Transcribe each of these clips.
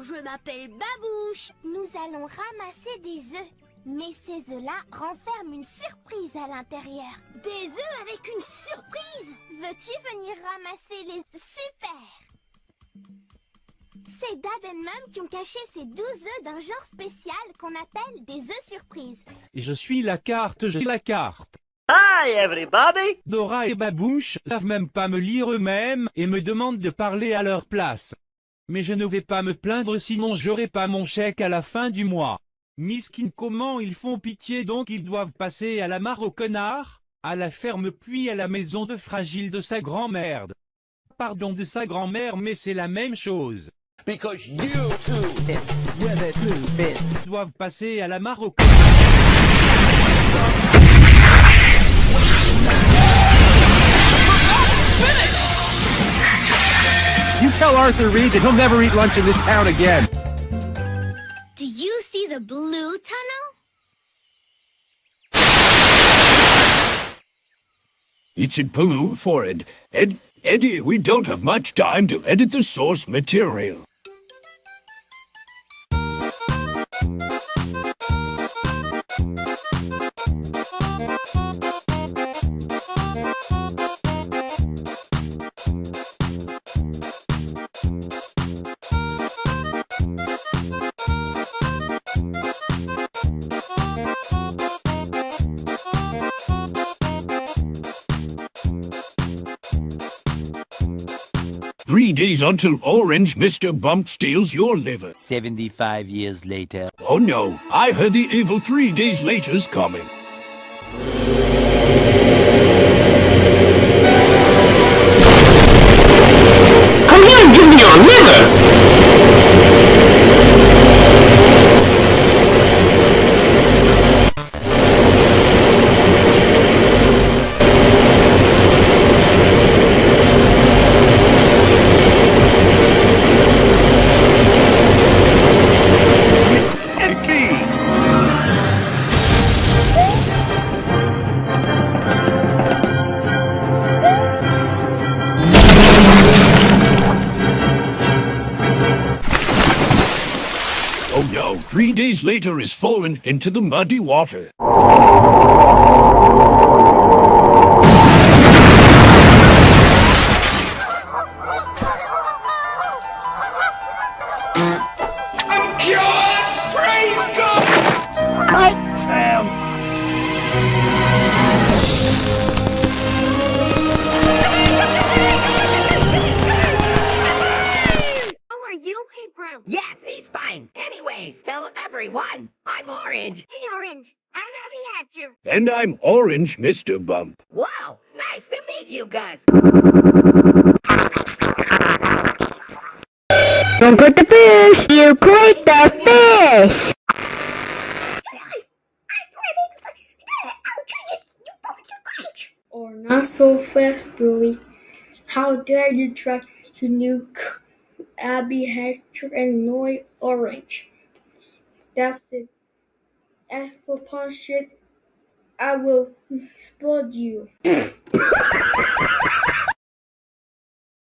je m'appelle Babouche. Nous allons ramasser des œufs. Mais ces œufs-là renferment une surprise à l'intérieur. Des œufs avec une surprise? Veux-tu venir ramasser les... Super C'est Dad et Mum qui ont caché ces 12 œufs d'un genre spécial qu'on appelle des œufs surprises. Je suis la carte, j'ai la carte. Hi, everybody! Dora et Babouche savent même pas me lire eux-mêmes et me demandent de parler à leur place. Mais je ne vais pas me plaindre sinon j'aurai pas mon chèque à la fin du mois. Miskin comment ils font pitié donc ils doivent passer à la mare au connard, à la ferme puis à la maison de fragile de sa grand-mère. Pardon de sa grand-mère mais c'est la même chose. Because you with it two bits. Ils doivent passer à la mare au connard. Arthur Reed that he'll never eat lunch in this town again. Do you see the blue tunnel? It's in blue for it. Ed, Eddie, we don't have much time to edit the source material. Three days until Orange Mr. Bump steals your liver. 75 years later. Oh no, I heard the evil three days later's coming. Three days later is fallen into the muddy water. I'm cured! Praise God! I am. How are you, Hey Brown? Yes, he's fine. Anyways, hello everyone. I'm Orange. Hey Orange, I'm Abby Hatcher. And I'm Orange Mr. Bump. Wow, nice to meet you guys. Don't put the fish! You played the fish! I'll try to get you bumped to cut! Or oh, not so fast, Billy. How dare you try to nuke Abby Hatcher and Noy Orange? That's it. As for punch it, I will explode you.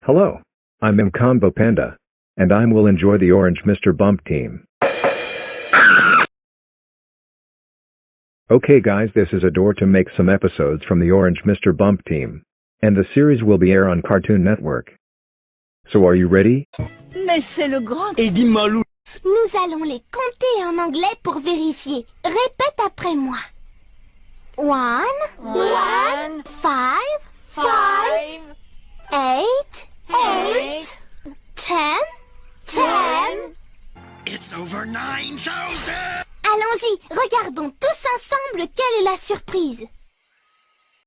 Hello, I'm M Combo Panda, and I will enjoy the Orange Mr. Bump team. Okay guys this is a door to make some episodes from the Orange Mr. Bump team. And the series will be air on Cartoon Network. So are you ready? Mais c'est le grand... Eddie Malou. Nous allons les compter en anglais pour vérifier. Répète après moi. One, One, five, five, eight, eight, ten, ten. It's over 9,000! Allons-y, regardons tous ensemble quelle est la surprise.